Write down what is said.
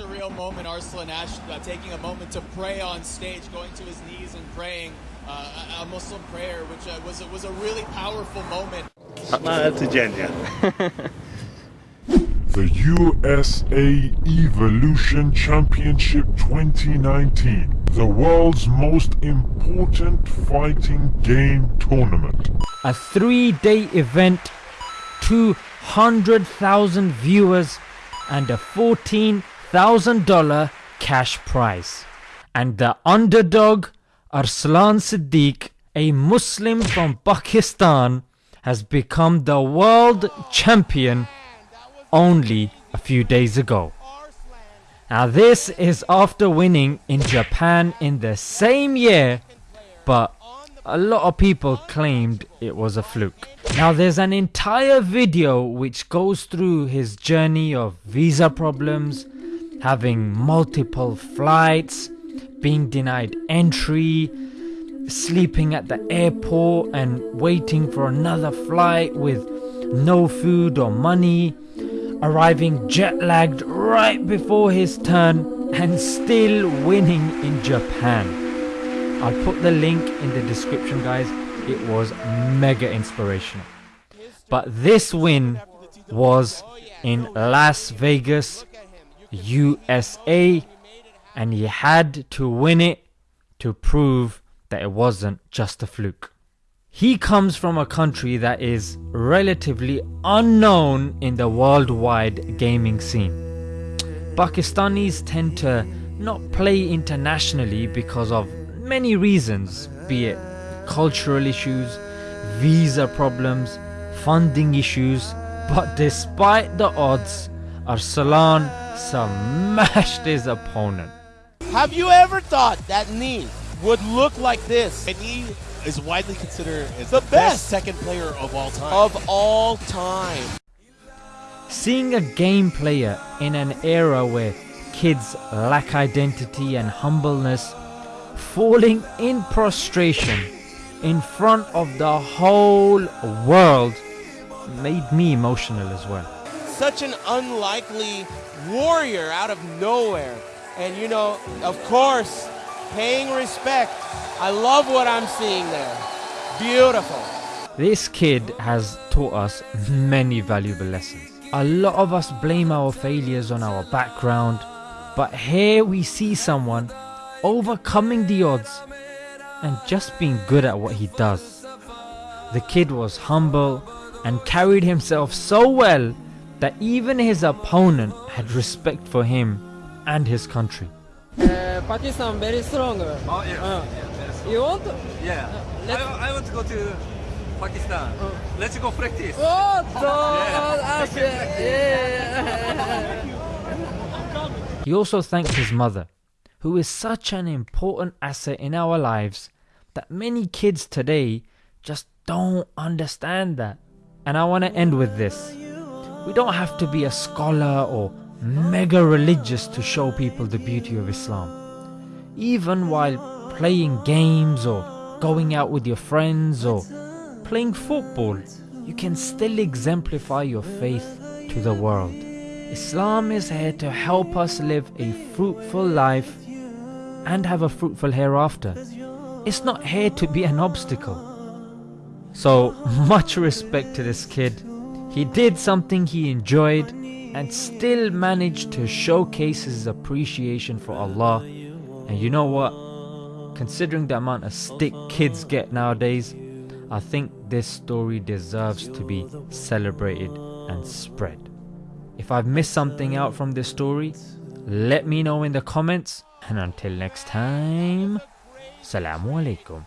surreal moment. Arslan Ash uh, taking a moment to pray on stage, going to his knees and praying uh, a Muslim prayer, which uh, was was a really powerful moment. The USA Evolution Championship 2019, the world's most important fighting game tournament. A three day event, 200,000 viewers, and a $14,000 cash prize. And the underdog, Arslan Siddiq, a Muslim from Pakistan, has become the world champion only a few days ago. Now, this is after winning in Japan in the same year, but a lot of people claimed it was a fluke. Now, there's an entire video which goes through his journey of visa problems, having multiple flights, being denied entry, sleeping at the airport and waiting for another flight with no food or money arriving jet lagged right before his turn and still winning in Japan. I'll put the link in the description, guys. It was mega inspirational. But this win was in Las Vegas, USA, and he had to win it to prove that it wasn't just a fluke. He comes from a country that is relatively unknown in the worldwide gaming scene. Pakistanis tend to not play internationally because of many reasons, be it cultural issues, visa problems, funding issues, but despite the odds, Arslan smashed his opponent. Have you ever thought that knee would look like this? And he is widely considered as The the, best. best. Tekken player of all time. Of all time. Seeing a game player in an era where kids lack identity and humbleness falling in prostration in front of the whole world made me emotional as well. Such an unlikely warrior out of nowhere. And you know, of course, paying respect. I love what I'm seeing there. Beautiful. This kid has taught us many valuable lessons. A lot of us blame our failures on our background, but here we see someone overcoming the odds and just being good at what he does. The kid was humble and carried himself so well that even his opponent had respect for him and his country. Uh, Pakistan very strong. Oh yeah. Uh, yeah, you want? yeah. let's- I, I want to go to Pakistan. Let's go practice. Oh, so, Yeah. uh, yeah. He also thanked his mother, who is such an important asset in our lives that many kids today just don't understand that. And I want to end with this. We don't have to be a scholar or mega religious to show people the beauty of Islam. Even while playing games or going out with your friends or playing football, you can still exemplify your faith to the world. Islam is here to help us live a fruitful life and have a fruitful hereafter. It's not here to be an obstacle. So, much respect to this kid. He did something he enjoyed and still managed to showcase his appreciation for Allah. And you know what? Considering the amount of stick kids get nowadays, I think this story deserves to be celebrated and spread. If I've missed something out from this story, let me know in the comments. And until next time, Assalamu alaikum.